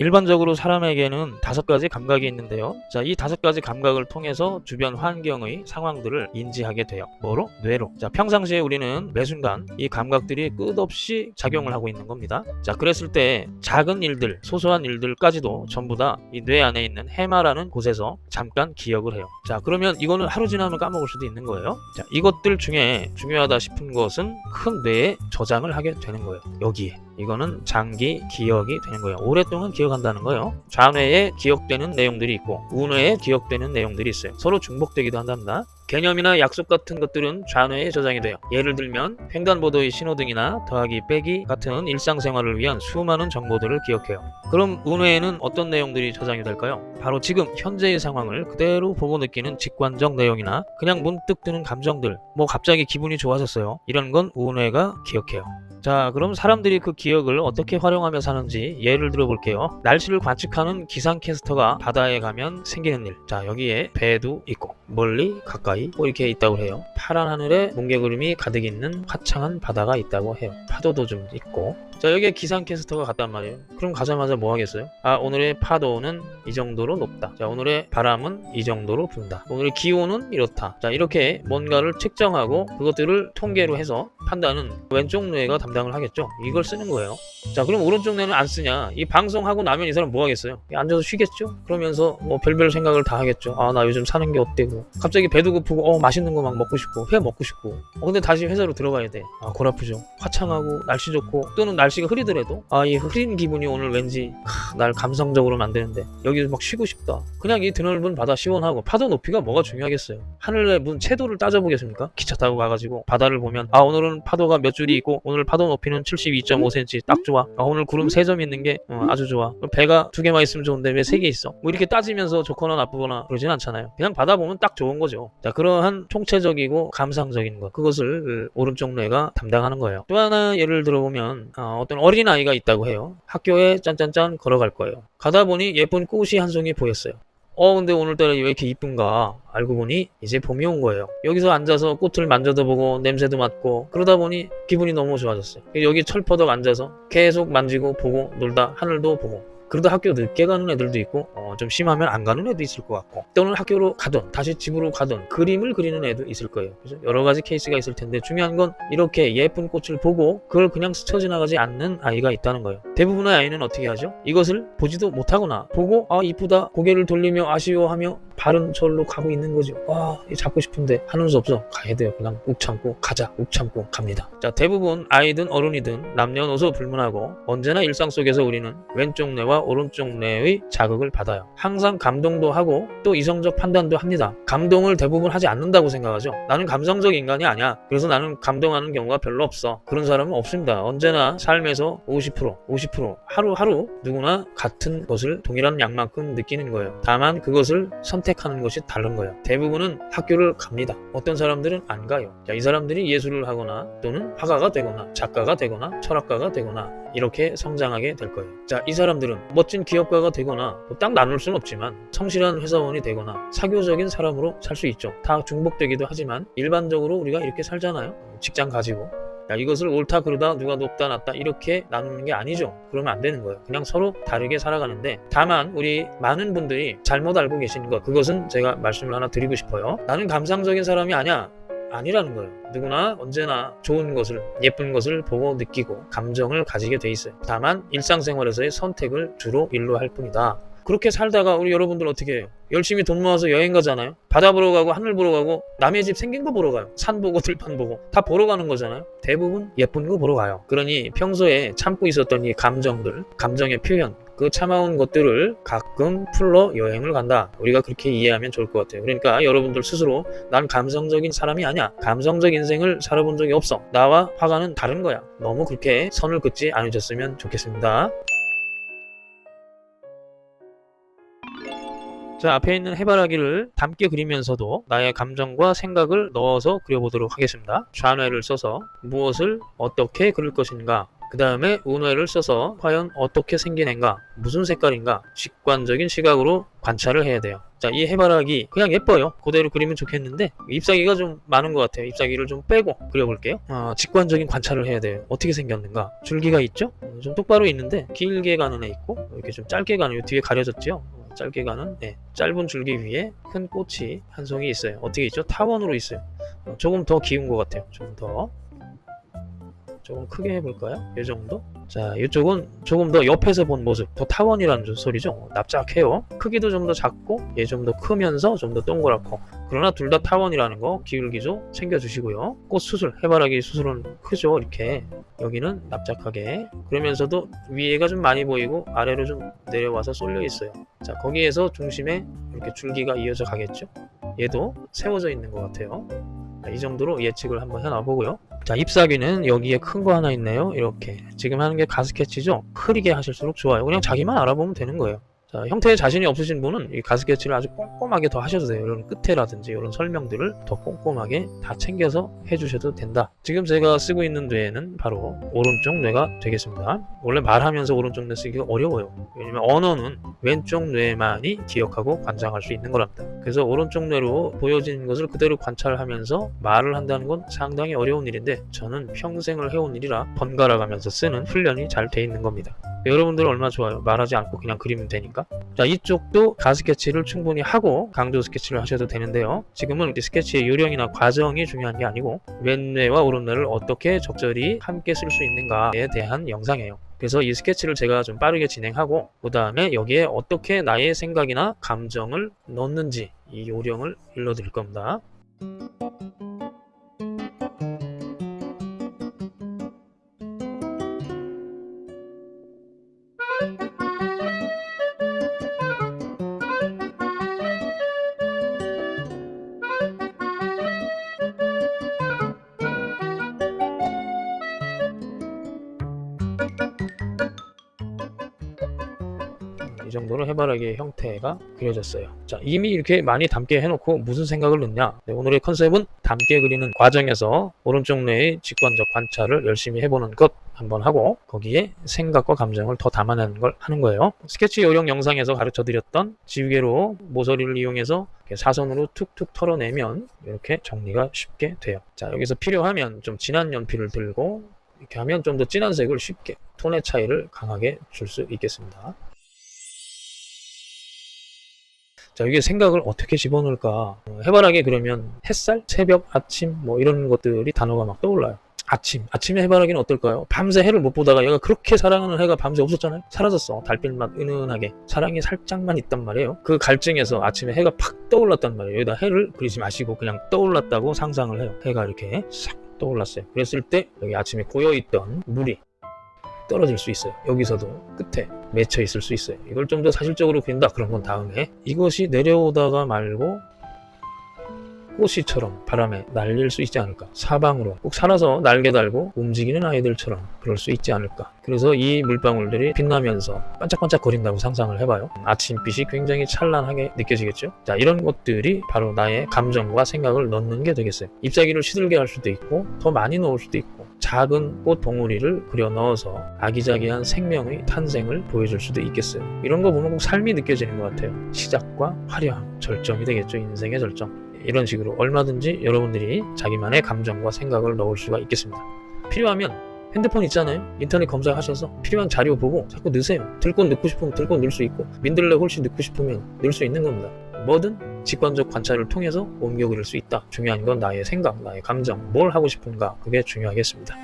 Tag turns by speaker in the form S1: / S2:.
S1: 일반적으로 사람에게는 다섯 가지 감각이 있는데요. 자, 이 다섯 가지 감각을 통해서 주변 환경의 상황들을 인지하게 돼요. 뭐로? 뇌로. 자, 평상시에 우리는 매 순간 이 감각들이 끝없이 작용을 하고 있는 겁니다. 자, 그랬을 때 작은 일들, 소소한 일들까지도 전부 다 이 뇌 안에 있는 해마라는 곳에서 잠깐 기억을 해요. 자, 그러면 이거는 하루 지나면 까먹을 수도 있는 거예요. 자, 이것들 중에 중요하다 싶은 것은 큰 뇌에 저장을 하게 되는 거예요. 여기에. 이거는 장기 기억이 되는 거예요. 오랫동안 기억한다는 거예요. 좌뇌에 기억되는 내용들이 있고 우뇌에 기억되는 내용들이 있어요. 서로 중복되기도 한답니다. 개념이나 약속 같은 것들은 좌뇌에 저장이 돼요. 예를 들면 횡단보도의 신호등이나 더하기 빼기 같은 일상생활을 위한 수많은 정보들을 기억해요. 그럼 우뇌에는 어떤 내용들이 저장이 될까요? 바로 지금 현재의 상황을 그대로 보고 느끼는 직관적 내용이나 그냥 문득 드는 감정들, 뭐 갑자기 기분이 좋아졌어요. 이런 건 우뇌가 기억해요. 자, 그럼 사람들이 그 기억을 어떻게 활용하며 사는지 예를 들어 볼게요. 날씨를 관측하는 기상캐스터가 바다에 가면 생기는 일. 자, 여기에 배도 있고, 멀리, 가까이, 뭐 이렇게 있다고 해요. 파란 하늘에 뭉게 구름이 가득 있는 화창한 바다가 있다고 해요. 파도도 좀 있고. 자, 여기에 기상캐스터가 갔단 말이에요. 그럼 가자마자 뭐 하겠어요? 아, 오늘의 파도는 이 정도로 높다. 자, 오늘의 바람은 이 정도로 분다. 오늘의 기온은 이렇다. 자, 이렇게 뭔가를 측정하고 그것들을 통계로 해서 판단은 왼쪽 뇌가 담당을 하겠죠. 이걸 쓰는 거예요. 자, 그럼 오른쪽 뇌는 안 쓰냐? 이 방송하고 나면 이 사람 뭐 하겠어요? 앉아서 쉬겠죠? 그러면서 뭐 별별 생각을 다 하겠죠. 아, 나 요즘 사는 게 어때고. 갑자기 배도 고프고, 어, 맛있는 거 막 먹고 싶고, 회 먹고 싶고. 어, 근데 다시 회사로 들어가야 돼. 아, 골 아프죠. 화창하고, 날씨 좋고, 또는 날 씨가 흐리더라도, 아, 이 흐린 기분이 오늘 왠지, 하, 날 감성적으로 만드는데, 여기서 막 쉬고 싶다. 그냥 이 드넓은 바다 시원하고, 파도 높이가 뭐가 중요하겠어요? 하늘의 문 채도를 따져보겠습니까? 기차 타고 가가지고, 바다를 보면, 아, 오늘은 파도가 몇 줄이 있고, 오늘 파도 높이는 72.5cm 딱 좋아. 아, 오늘 구름 세 점 있는 게 어, 아주 좋아. 배가 두 개만 있으면 좋은데 왜 세 개 있어? 뭐 이렇게 따지면서 좋거나 나쁘거나 그러진 않잖아요. 그냥 바다 보면 딱 좋은 거죠. 자, 그러한 총체적이고 감상적인 것. 그것을 오른쪽 뇌가 담당하는 거예요. 또 하나 예를 들어보면 어, 어떤 어린아이가 있다고 해요. 학교에 짠짠짠 걸어갈 거예요. 가다 보니 예쁜 꽃이 한 송이 보였어요. 어 근데 오늘따라 왜 이렇게 이쁜가 알고 보니 이제 봄이 온 거예요 여기서 앉아서 꽃을 만져도 보고 냄새도 맡고 그러다 보니 기분이 너무 좋아졌어요 여기 철퍼덕 앉아서 계속 만지고 보고 놀다 하늘도 보고 그러다 학교 늦게 가는 애들도 있고 어, 좀 심하면 안 가는 애도 있을 것 같고 또는 학교로 가던 다시 집으로 가던 그림을 그리는 애도 있을 거예요. 그래서 여러 가지 케이스가 있을 텐데 중요한 건 이렇게 예쁜 꽃을 보고 그걸 그냥 스쳐 지나가지 않는 아이가 있다는 거예요. 대부분의 아이는 어떻게 하죠? 이것을 보지도 못하거나 보고 아 이쁘다 고개를 돌리며 아쉬워하며 바른 절로 가고 있는 거죠. 와 잡고 싶은데 하는 수 없어. 가야 돼요. 그냥 욱 참고 가자. 욱 참고 갑니다. 자 대부분 아이든 어른이든 남녀노소 불문하고 언제나 일상 속에서 우리는 왼쪽 뇌와 오른쪽 뇌의 자극을 받아요. 항상 감동도 하고 또 이성적 판단도 합니다. 감동을 대부분 하지 않는다고 생각하죠. 나는 감성적 인간이 아니야. 그래서 나는 감동하는 경우가 별로 없어. 그런 사람은 없습니다. 언제나 삶에서 50% 50% 하루하루 누구나 같은 것을 동일한 양만큼 느끼는 거예요. 다만 그것을 선택하는 것이 다른 거예요. 대부분은 학교를 갑니다. 어떤 사람들은 안 가요. 자, 이 사람들이 예술을 하거나 또는 화가가 되거나 작가가 되거나 철학가가 되거나 이렇게 성장하게 될 거예요. 자 이 사람들은 멋진 기업가가 되거나 뭐딱 나눌 수는 없지만 성실한 회사원이 되거나 사교적인 사람으로 살 수 있죠. 다 중복되기도 하지만 일반적으로 우리가 이렇게 살잖아요. 직장 가지고. 야, 이것을 옳다 그르다 누가 높다 낮다 이렇게 나누는 게 아니죠. 그러면 안 되는 거예요. 그냥 서로 다르게 살아가는데 다만 우리 많은 분들이 잘못 알고 계신 것 그것은 제가 말씀을 하나 드리고 싶어요. 나는 감상적인 사람이 아니야 아니라는 거예요. 누구나 언제나 좋은 것을 예쁜 것을 보고 느끼고 감정을 가지게 돼 있어요. 다만 일상생활에서의 선택을 주로 일로 할 뿐이다. 그렇게 살다가 우리 여러분들 어떻게 해요? 열심히 돈 모아서 여행 가잖아요. 바다 보러 가고 하늘 보러 가고 남의 집 생긴 거 보러 가요. 산 보고 들판 보고 다 보러 가는 거잖아요. 대부분 예쁜 거 보러 가요. 그러니 평소에 참고 있었던 이 감정들, 감정의 표현 그 참아온 것들을 가끔 풀러 여행을 간다. 우리가 그렇게 이해하면 좋을 것 같아요. 그러니까 여러분들 스스로 난 감성적인 사람이 아니야. 감성적 인생을 살아본 적이 없어. 나와 화가는 다른 거야. 너무 그렇게 선을 긋지 않으셨으면 좋겠습니다. 자 앞에 있는 해바라기를 담게 그리면서도 나의 감정과 생각을 넣어서 그려보도록 하겠습니다. 좌뇌를 써서 무엇을 어떻게 그릴 것인가 그 다음에 우뇌를 써서 과연 어떻게 생긴 애인가 무슨 색깔인가 직관적인 시각으로 관찰을 해야 돼요 자 이 해바라기 그냥 예뻐요 그대로 그리면 좋겠는데 잎사귀가 좀 많은 것 같아요 잎사귀를 좀 빼고 그려볼게요 어, 직관적인 관찰을 해야 돼요 어떻게 생겼는가 줄기가 있죠 좀 똑바로 있는데 길게 가는 애 있고 이렇게 좀 짧게 가는 요 뒤에 가려졌죠. 어, 짧게 가는 네, 짧은 줄기 위에 큰 꽃이 한 송이 있어요. 어떻게 있죠? 타원으로 있어요. 어, 조금 더 기운 것 같아요. 조금 더 조금 크게 해볼까요? 이 정도? 자, 이쪽은 조금 더 옆에서 본 모습, 더 타원이라는 소리죠. 납작해요. 크기도 좀 더 작고, 얘 좀 더 크면서 좀 더 동그랗고. 그러나 둘 다 타원이라는 거 기울기조 챙겨주시고요. 꽃 수술, 해바라기 수술은 크죠. 이렇게. 여기는 납작하게. 그러면서도 위에가 좀 많이 보이고, 아래로 좀 내려와서 쏠려 있어요. 자, 거기에서 중심에 이렇게 줄기가 이어져 가겠죠. 얘도 세워져 있는 것 같아요. 자, 이 정도로 예측을 한번 해놔 보고요. 자, 잎사귀는 여기에 큰 거 하나 있네요. 이렇게. 지금 하는 게 가스케치죠? 흐리게 하실수록 좋아요. 그냥 자기만 알아보면 되는 거예요. 자, 형태에 자신이 없으신 분은 이 가스케치를 아주 꼼꼼하게 더 하셔도 돼요. 이런 끝에라든지 이런 설명들을 더 꼼꼼하게 다 챙겨서 해주셔도 된다. 지금 제가 쓰고 있는 뇌는 바로 오른쪽 뇌가 되겠습니다. 원래 말하면서 오른쪽 뇌 쓰기가 어려워요. 왜냐면 언어는 왼쪽 뇌만이 기억하고 관장할 수 있는 거랍니다. 그래서 오른쪽 뇌로 보여진 것을 그대로 관찰하면서 말을 한다는 건 상당히 어려운 일인데 저는 평생을 해온 일이라 번갈아 가면서 쓰는 훈련이 잘 돼 있는 겁니다. 여러분들 얼마나 좋아요. 말하지 않고 그냥 그리면 되니까. 자, 이쪽도 가스케치를 충분히 하고 강조 스케치를 하셔도 되는데요. 지금은 이 스케치의 요령이나 과정이 중요한 게 아니고 왼뇌와 오른뇌를 어떻게 적절히 함께 쓸 수 있는가에 대한 영상이에요. 그래서 이 스케치를 제가 좀 빠르게 진행하고 그 다음에 여기에 어떻게 나의 생각이나 감정을 넣는지 이 요령을 일러드릴 겁니다. 이 정도로 해바라기의 형태가 그려졌어요. 자, 이미 이렇게 많이 담게 해놓고 무슨 생각을 넣냐? 네, 오늘의 컨셉은 담게 그리는 과정에서 오른쪽 뇌의 직관적 관찰을 열심히 해보는 것 한번 하고 거기에 생각과 감정을 더 담아내는 걸 하는 거예요. 스케치 요령 영상에서 가르쳐 드렸던 지우개로 모서리를 이용해서 사선으로 툭툭 털어내면 이렇게 정리가 쉽게 돼요. 자, 여기서 필요하면 좀 진한 연필을 들고 이렇게 하면 좀 더 진한 색을 쉽게 톤의 차이를 강하게 줄 수 있겠습니다. 자, 여기 생각을 어떻게 집어넣을까? 어, 해바라기 그러면 햇살, 새벽, 아침 뭐 이런 것들이 단어가 막 떠올라요. 아침, 아침에 해바라기는 어떨까요? 밤새 해를 못 보다가 얘가 그렇게 사랑하는 해가 밤새 없었잖아요. 사라졌어. 달빛만 은은하게. 사랑이 살짝만 있단 말이에요. 그 갈증에서 아침에 해가 팍 떠올랐단 말이에요. 여기다 해를 그리지 마시고 그냥 떠올랐다고 상상을 해요. 해가 이렇게 싹 떠올랐어요. 그랬을 때 여기 아침에 고여있던 물이 떨어질 수 있어요. 여기서도 끝에 맺혀 있을 수 있어요. 이걸 좀 더 사실적으로 그린다. 그런 건 다음에 이것이 내려오다가 말고 꽃이처럼 바람에 날릴 수 있지 않을까. 사방으로 꼭 살아서 날개 달고 움직이는 아이들처럼 그럴 수 있지 않을까. 그래서 이 물방울들이 빛나면서 반짝반짝 거린다고 상상을 해봐요. 아침빛이 굉장히 찬란하게 느껴지겠죠. 자, 이런 것들이 바로 나의 감정과 생각을 넣는 게 되겠어요. 잎사귀를 시들게 할 수도 있고 더 많이 넣을 수도 있고 작은 꽃 봉우리를 그려 넣어서 아기자기한 생명의 탄생을 보여줄 수도 있겠어요. 이런 거 보면 꼭 삶이 느껴지는 것 같아요. 시작과 화려함, 절정이 되겠죠. 인생의 절정. 이런 식으로 얼마든지 여러분들이 자기만의 감정과 생각을 넣을 수가 있겠습니다. 필요하면 핸드폰 있잖아요. 인터넷 검색하셔서 필요한 자료 보고 자꾸 넣으세요. 들꽃 넣고 싶으면 들꽃 넣을 수 있고 민들레 훨씬 넣고 싶으면 넣을 수 있는 겁니다. 뭐든 직관적 관찰을 통해서 옮겨 그릴 수 있다. 중요한 건 나의 생각, 나의 감정, 뭘 하고 싶은가 그게 중요하겠습니다.